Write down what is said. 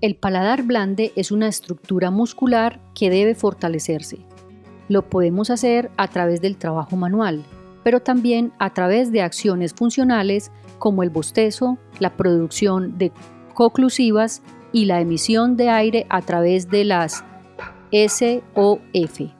El paladar blande es una estructura muscular que debe fortalecerse. Lo podemos hacer a través del trabajo manual, pero también a través de acciones funcionales como el bostezo, la producción de coclusivas y la emisión de aire a través de las SOF.